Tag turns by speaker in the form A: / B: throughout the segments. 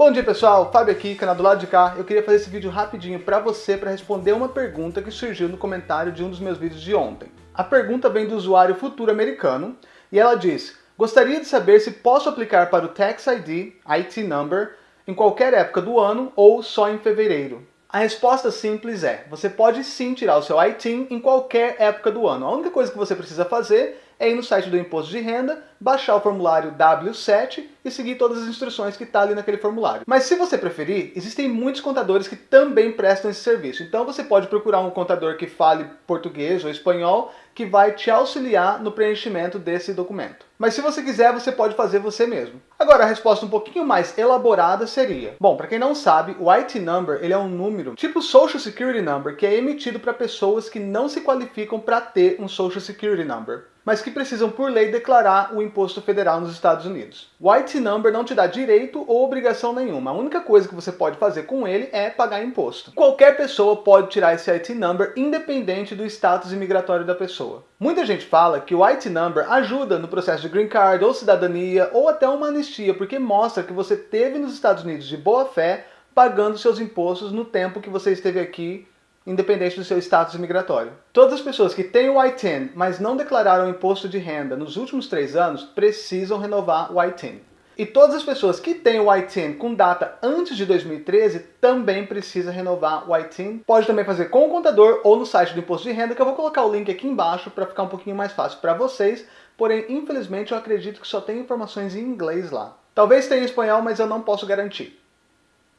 A: Bom dia pessoal, Fábio aqui, canal do lado de cá. Eu queria fazer esse vídeo rapidinho para você para responder uma pergunta que surgiu no comentário de um dos meus vídeos de ontem. A pergunta vem do usuário futuro americano e ela diz Gostaria de saber se posso aplicar para o Tax ID, IT Number, em qualquer época do ano ou só em fevereiro. A resposta simples é, você pode sim tirar o seu ITIN em qualquer época do ano. A única coisa que você precisa fazer é ir no site do Imposto de Renda, baixar o formulário W7 e seguir todas as instruções que está ali naquele formulário. Mas se você preferir, existem muitos contadores que também prestam esse serviço. Então você pode procurar um contador que fale português ou espanhol que vai te auxiliar no preenchimento desse documento. Mas se você quiser, você pode fazer você mesmo. Agora, a resposta um pouquinho mais elaborada seria... Bom, para quem não sabe, o IT Number ele é um número tipo Social Security Number que é emitido para pessoas que não se qualificam para ter um Social Security Number mas que precisam por lei declarar o imposto federal nos Estados Unidos. O IT Number não te dá direito ou obrigação nenhuma. A única coisa que você pode fazer com ele é pagar imposto. Qualquer pessoa pode tirar esse IT Number independente do status imigratório da pessoa. Muita gente fala que o IT Number ajuda no processo de Green Card ou cidadania ou até uma anistia, porque mostra que você teve nos Estados Unidos de boa fé pagando seus impostos no tempo que você esteve aqui independente do seu status migratório. Todas as pessoas que têm o I-10, mas não declararam imposto de renda nos últimos três anos, precisam renovar o I-10. E todas as pessoas que têm o I-10 com data antes de 2013 também precisa renovar o I-10. Pode também fazer com o contador ou no site do Imposto de Renda, que eu vou colocar o link aqui embaixo para ficar um pouquinho mais fácil para vocês. Porém, infelizmente, eu acredito que só tem informações em inglês lá. Talvez tenha em espanhol, mas eu não posso garantir.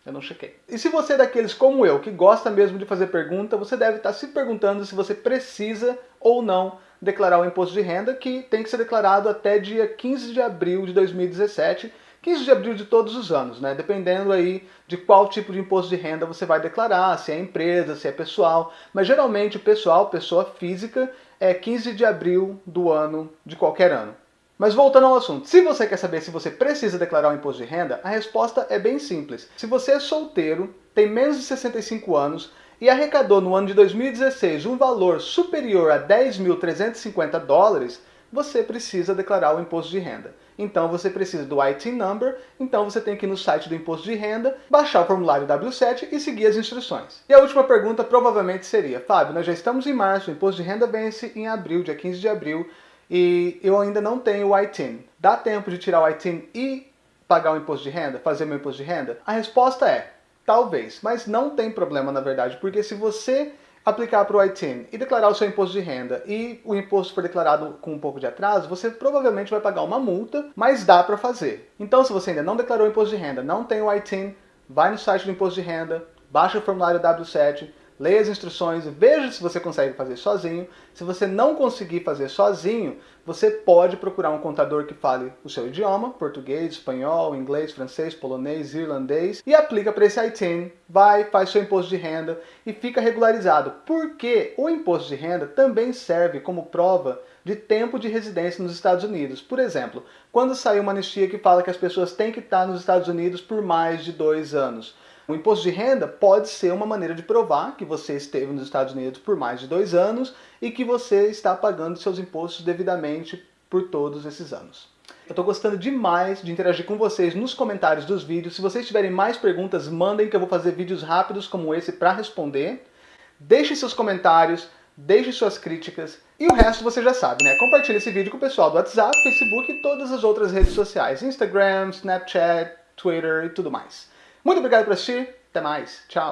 A: Eu não chequei. E se você é daqueles como eu, que gosta mesmo de fazer pergunta, você deve estar se perguntando se você precisa ou não declarar o imposto de renda, que tem que ser declarado até dia 15 de abril de 2017, 15 de abril de todos os anos, né? Dependendo aí de qual tipo de imposto de renda você vai declarar, se é empresa, se é pessoal. Mas geralmente o pessoal, pessoa física, é 15 de abril do ano, de qualquer ano. Mas voltando ao assunto, se você quer saber se você precisa declarar o imposto de renda, a resposta é bem simples. Se você é solteiro, tem menos de 65 anos e arrecadou no ano de 2016 um valor superior a 10.350 dólares, você precisa declarar o imposto de renda. Então você precisa do IT Number, então você tem que ir no site do imposto de renda, baixar o formulário W7 e seguir as instruções. E a última pergunta provavelmente seria, Fábio, nós já estamos em março, o imposto de renda vence em abril, dia 15 de abril, e eu ainda não tenho o ITIN. Dá tempo de tirar o ITIN e pagar o imposto de renda, fazer meu imposto de renda? A resposta é, talvez, mas não tem problema na verdade, porque se você aplicar para o ITIN e declarar o seu imposto de renda e o imposto for declarado com um pouco de atraso, você provavelmente vai pagar uma multa, mas dá para fazer. Então se você ainda não declarou o imposto de renda, não tem o ITIN, vai no site do imposto de renda, baixa o formulário W7, leia as instruções, veja se você consegue fazer sozinho. Se você não conseguir fazer sozinho, você pode procurar um contador que fale o seu idioma, português, espanhol, inglês, francês, polonês, irlandês, e aplica para esse ITIN, vai, faz seu imposto de renda e fica regularizado. Porque o imposto de renda também serve como prova de tempo de residência nos Estados Unidos. Por exemplo, quando saiu uma anistia que fala que as pessoas têm que estar nos Estados Unidos por mais de dois anos. O imposto de renda pode ser uma maneira de provar que você esteve nos Estados Unidos por mais de dois anos e que você está pagando seus impostos devidamente por todos esses anos. Eu estou gostando demais de interagir com vocês nos comentários dos vídeos. Se vocês tiverem mais perguntas, mandem que eu vou fazer vídeos rápidos como esse para responder. Deixe seus comentários, deixe suas críticas e o resto você já sabe, né? Compartilhe esse vídeo com o pessoal do WhatsApp, Facebook e todas as outras redes sociais. Instagram, Snapchat, Twitter e tudo mais. Muito obrigado por assistir, até mais, tchau!